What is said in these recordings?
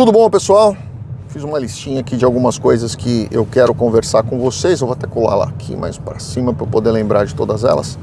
Tudo bom, pessoal? Fiz uma listinha aqui de algumas coisas que eu quero conversar com vocês. Eu vou até colar lá aqui mais para cima para poder lembrar de todas elas.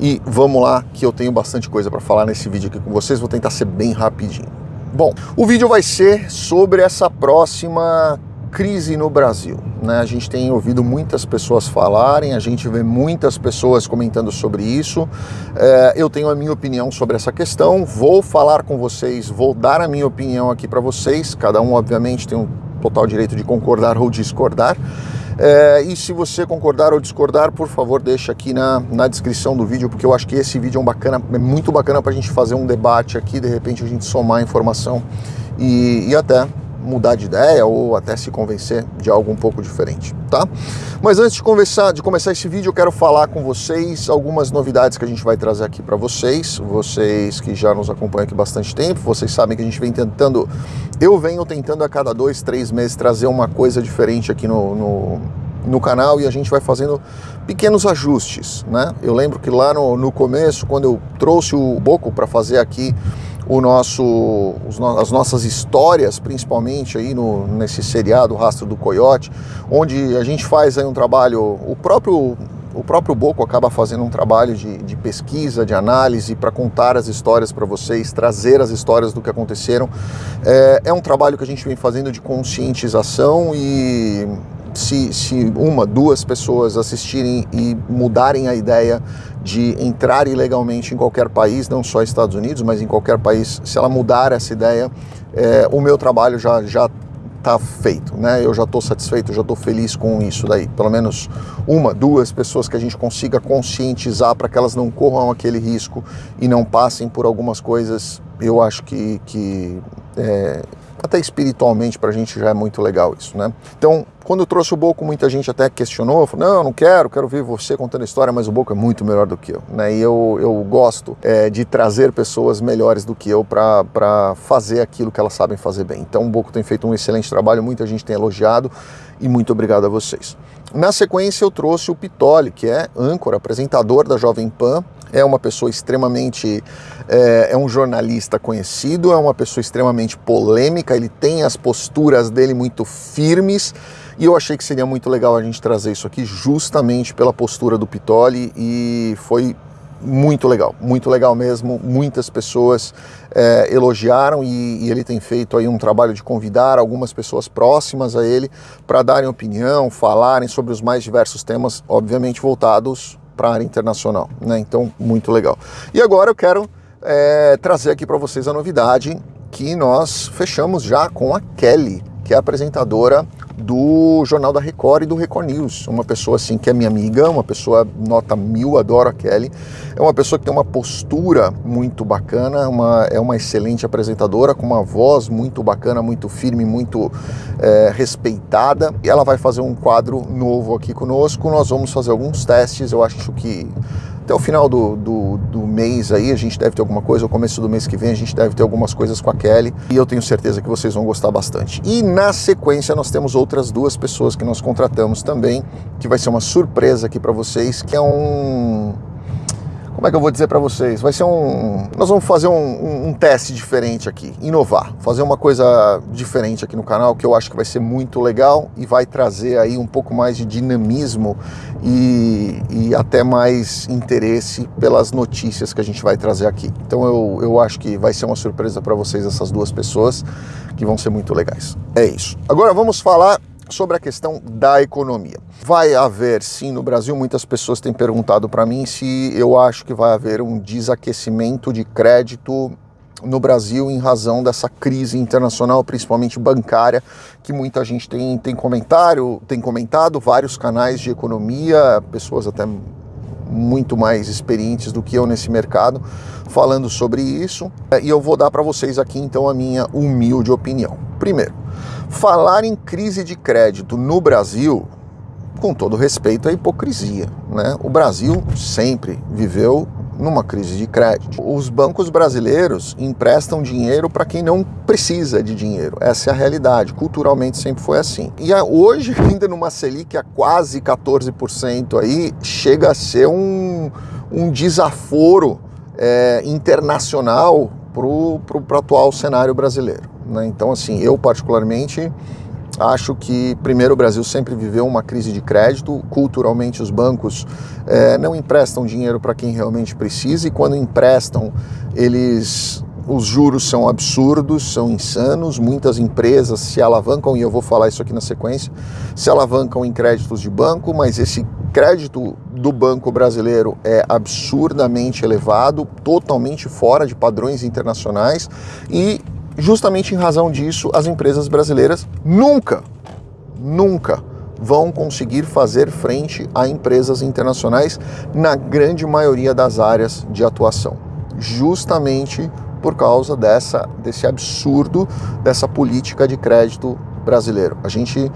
E vamos lá, que eu tenho bastante coisa para falar nesse vídeo aqui com vocês. Vou tentar ser bem rapidinho. Bom, o vídeo vai ser sobre essa próxima crise no Brasil. Né? A gente tem ouvido muitas pessoas falarem, a gente vê muitas pessoas comentando sobre isso. É, eu tenho a minha opinião sobre essa questão, vou falar com vocês, vou dar a minha opinião aqui para vocês. Cada um, obviamente, tem um total direito de concordar ou discordar. É, e se você concordar ou discordar, por favor, deixa aqui na, na descrição do vídeo, porque eu acho que esse vídeo é, um bacana, é muito bacana para a gente fazer um debate aqui, de repente a gente somar informação e, e até mudar de ideia ou até se convencer de algo um pouco diferente, tá? Mas antes de, de começar esse vídeo, eu quero falar com vocês algumas novidades que a gente vai trazer aqui para vocês, vocês que já nos acompanham aqui bastante tempo, vocês sabem que a gente vem tentando, eu venho tentando a cada dois, três meses trazer uma coisa diferente aqui no, no no canal e a gente vai fazendo pequenos ajustes, né? Eu lembro que lá no, no começo, quando eu trouxe o Boco para fazer aqui o nosso, as nossas histórias, principalmente aí no, nesse seriado Rastro do Coiote, onde a gente faz aí um trabalho, o próprio o próprio Boco acaba fazendo um trabalho de, de pesquisa, de análise para contar as histórias para vocês, trazer as histórias do que aconteceram. É, é um trabalho que a gente vem fazendo de conscientização e se, se uma, duas pessoas assistirem e mudarem a ideia de entrar ilegalmente em qualquer país, não só Estados Unidos, mas em qualquer país, se ela mudar essa ideia, é, o meu trabalho já já está feito, né? Eu já estou satisfeito, já estou feliz com isso daí. Pelo menos uma, duas pessoas que a gente consiga conscientizar para que elas não corram aquele risco e não passem por algumas coisas, eu acho que, que é, até espiritualmente para a gente já é muito legal isso, né? Então, quando eu trouxe o Boco, muita gente até questionou, falou, não, não quero, quero ver você contando a história, mas o Boco é muito melhor do que eu, né? E eu, eu gosto é, de trazer pessoas melhores do que eu para fazer aquilo que elas sabem fazer bem. Então, o Boco tem feito um excelente trabalho, muita gente tem elogiado e muito obrigado a vocês. Na sequência, eu trouxe o Pitoli, que é âncora, apresentador da Jovem Pan, é uma pessoa extremamente. É, é, um jornalista conhecido, é uma pessoa extremamente polêmica, ele tem as posturas dele muito firmes. E eu achei que seria muito legal a gente trazer isso aqui justamente pela postura do Pitoli e foi muito legal, muito legal mesmo. Muitas pessoas é, elogiaram e, e, ele tem feito aí um trabalho de convidar algumas pessoas próximas a ele para darem opinião, falarem sobre os mais diversos temas, obviamente voltados para a área internacional, né? Então, muito legal. E agora eu quero é, trazer aqui para vocês a novidade que nós fechamos já com a Kelly, que é apresentadora do Jornal da Record e do Record News. Uma pessoa assim que é minha amiga, uma pessoa nota mil, adoro a Kelly. É uma pessoa que tem uma postura muito bacana, uma, é uma excelente apresentadora, com uma voz muito bacana, muito firme, muito é, respeitada. E ela vai fazer um quadro novo aqui conosco. Nós vamos fazer alguns testes, eu acho que até o final do, do, do, mês aí a gente deve ter alguma coisa, o começo do mês que vem a gente deve ter algumas coisas com a Kelly e eu tenho certeza que vocês vão gostar bastante. E na sequência nós temos outras duas pessoas que nós contratamos também, que vai ser uma surpresa aqui para vocês, que é um como é que eu vou dizer para vocês? Vai ser um. Nós vamos fazer um, um, um, teste diferente aqui, inovar, fazer uma coisa diferente aqui no canal que eu acho que vai ser muito legal e vai trazer aí um pouco mais de dinamismo e, e até mais interesse pelas notícias que a gente vai trazer aqui. Então eu, eu acho que vai ser uma surpresa para vocês essas duas pessoas que vão ser muito legais. É isso. Agora vamos falar sobre a questão da economia. Vai haver, sim, no Brasil, muitas pessoas têm perguntado para mim se eu acho que vai haver um desaquecimento de crédito no Brasil em razão dessa crise internacional, principalmente bancária, que muita gente tem, tem comentário, tem comentado, vários canais de economia, pessoas até muito mais experientes do que eu nesse mercado, falando sobre isso. E eu vou dar para vocês aqui então a minha humilde opinião. Primeiro, Falar em crise de crédito no Brasil, com todo respeito, é hipocrisia. Né? O Brasil sempre viveu numa crise de crédito. Os bancos brasileiros emprestam dinheiro para quem não precisa de dinheiro. Essa é a realidade. Culturalmente sempre foi assim. E hoje, ainda numa Selic a quase 14% aí, chega a ser um, um desaforo é, internacional para o atual cenário brasileiro. Né? Então, assim, eu particularmente acho que, primeiro, o Brasil sempre viveu uma crise de crédito. Culturalmente, os bancos é, não emprestam dinheiro para quem realmente precisa e, quando emprestam, eles os juros são absurdos, são insanos. Muitas empresas se alavancam, e eu vou falar isso aqui na sequência, se alavancam em créditos de banco, mas esse crédito do banco brasileiro é absurdamente elevado, totalmente fora de padrões internacionais e justamente em razão disso as empresas brasileiras nunca, nunca vão conseguir fazer frente a empresas internacionais na grande maioria das áreas de atuação, justamente por causa dessa desse absurdo dessa política de crédito brasileiro. A gente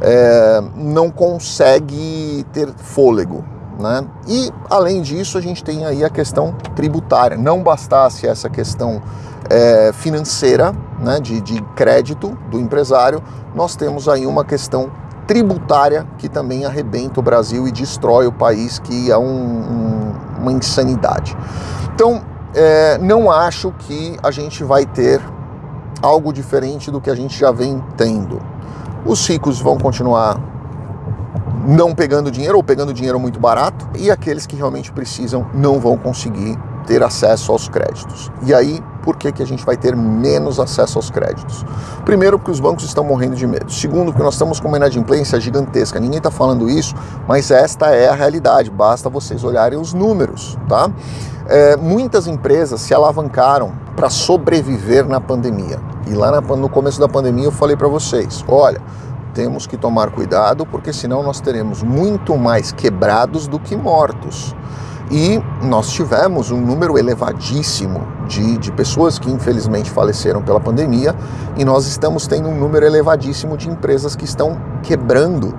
é, não consegue ter fôlego. Né? E além disso, a gente tem aí a questão tributária. Não bastasse essa questão é, financeira, né, de, de crédito do empresário, nós temos aí uma questão tributária que também arrebenta o Brasil e destrói o país, que é um, um, uma insanidade. Então, é, não acho que a gente vai ter algo diferente do que a gente já vem tendo. Os ricos vão continuar não pegando dinheiro ou pegando dinheiro muito barato e aqueles que realmente precisam não vão conseguir ter acesso aos créditos. E aí, por que, que a gente vai ter menos acesso aos créditos? Primeiro, porque os bancos estão morrendo de medo. Segundo, porque nós estamos com uma inadimplência gigantesca. Ninguém está falando isso, mas esta é a realidade. Basta vocês olharem os números, tá? É, muitas empresas se alavancaram para sobreviver na pandemia. E lá na, no começo da pandemia eu falei para vocês, olha, temos que tomar cuidado porque senão nós teremos muito mais quebrados do que mortos. E nós tivemos um número elevadíssimo de, de pessoas que infelizmente faleceram pela pandemia, e nós estamos tendo um número elevadíssimo de empresas que estão quebrando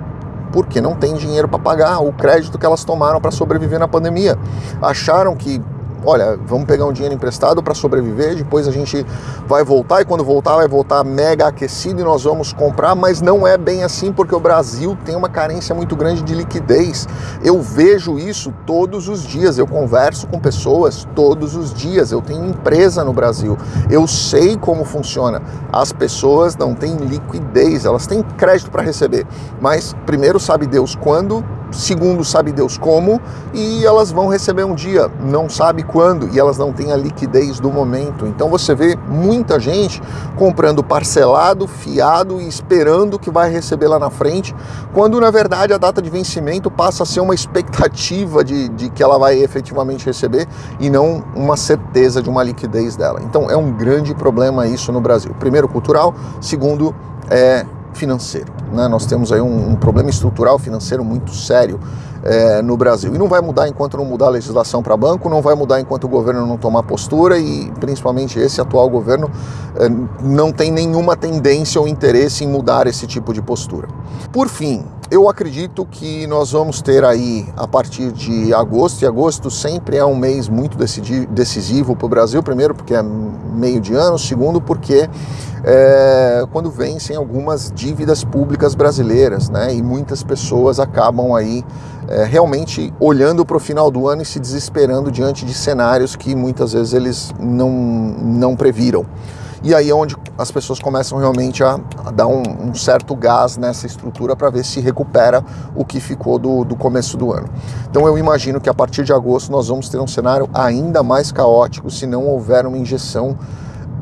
porque não tem dinheiro para pagar o crédito que elas tomaram para sobreviver na pandemia. Acharam que olha, vamos pegar um dinheiro emprestado para sobreviver, depois a gente vai voltar e quando voltar vai voltar mega aquecido e nós vamos comprar, mas não é bem assim porque o Brasil tem uma carência muito grande de liquidez. Eu vejo isso todos os dias, eu converso com pessoas todos os dias, eu tenho empresa no Brasil, eu sei como funciona. As pessoas não têm liquidez, elas têm crédito para receber, mas primeiro sabe Deus quando segundo sabe Deus como, e elas vão receber um dia, não sabe quando, e elas não têm a liquidez do momento. Então você vê muita gente comprando parcelado, fiado e esperando que vai receber lá na frente, quando na verdade a data de vencimento passa a ser uma expectativa de, de que ela vai efetivamente receber e não uma certeza de uma liquidez dela. Então é um grande problema isso no Brasil. Primeiro, cultural, segundo, é financeiro. Né? Nós temos aí um, um problema estrutural financeiro muito sério é, no Brasil. E não vai mudar enquanto não mudar a legislação para banco, não vai mudar enquanto o governo não tomar postura e principalmente esse atual governo é, não tem nenhuma tendência ou interesse em mudar esse tipo de postura. Por fim, eu acredito que nós vamos ter aí a partir de agosto, e agosto sempre é um mês muito decisivo para o Brasil, primeiro porque é meio de ano, segundo porque é, quando vencem algumas dívidas públicas brasileiras, né? E muitas pessoas acabam aí é, realmente olhando para o final do ano e se desesperando diante de cenários que muitas vezes eles não, não previram. E aí é onde as pessoas começam realmente a, a dar um, um, certo gás nessa estrutura para ver se recupera o que ficou do, do começo do ano. Então eu imagino que a partir de agosto nós vamos ter um cenário ainda mais caótico se não houver uma injeção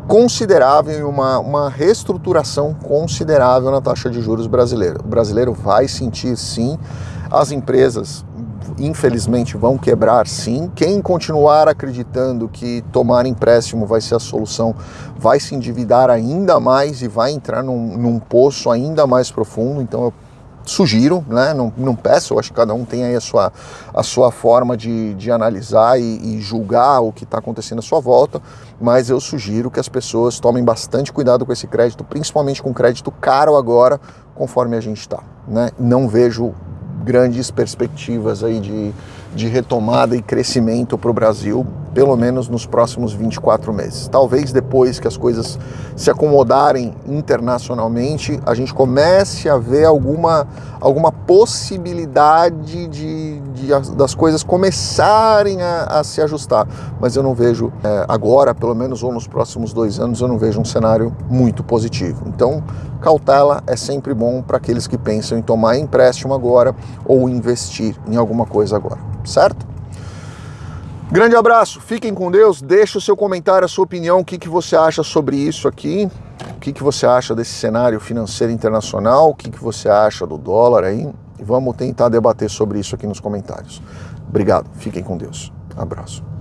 considerável e uma, uma reestruturação considerável na taxa de juros brasileira. O brasileiro vai sentir sim, as empresas infelizmente vão quebrar sim. Quem continuar acreditando que tomar empréstimo vai ser a solução, vai se endividar ainda mais e vai entrar num, num poço ainda mais profundo. Então eu sugiro, né? não, não peço, eu acho que cada um tem aí a sua, a sua forma de, de analisar e, e julgar o que está acontecendo à sua volta, mas eu sugiro que as pessoas tomem bastante cuidado com esse crédito, principalmente com crédito caro agora, conforme a gente está. Né? Não vejo grandes perspectivas aí de, de retomada e crescimento para o Brasil pelo menos nos próximos 24 meses. Talvez depois que as coisas se acomodarem internacionalmente, a gente comece a ver alguma, alguma possibilidade de, de das coisas começarem a, a, se ajustar. Mas eu não vejo é, agora, pelo menos ou nos próximos dois anos, eu não vejo um cenário muito positivo. Então, cautela é sempre bom para aqueles que pensam em tomar empréstimo agora ou investir em alguma coisa agora, certo? Grande abraço, fiquem com Deus, deixe o seu comentário, a sua opinião, o que, que você acha sobre isso aqui, o que, que você acha desse cenário financeiro internacional, o que, que você acha do dólar aí, e vamos tentar debater sobre isso aqui nos comentários. Obrigado, fiquem com Deus. Abraço.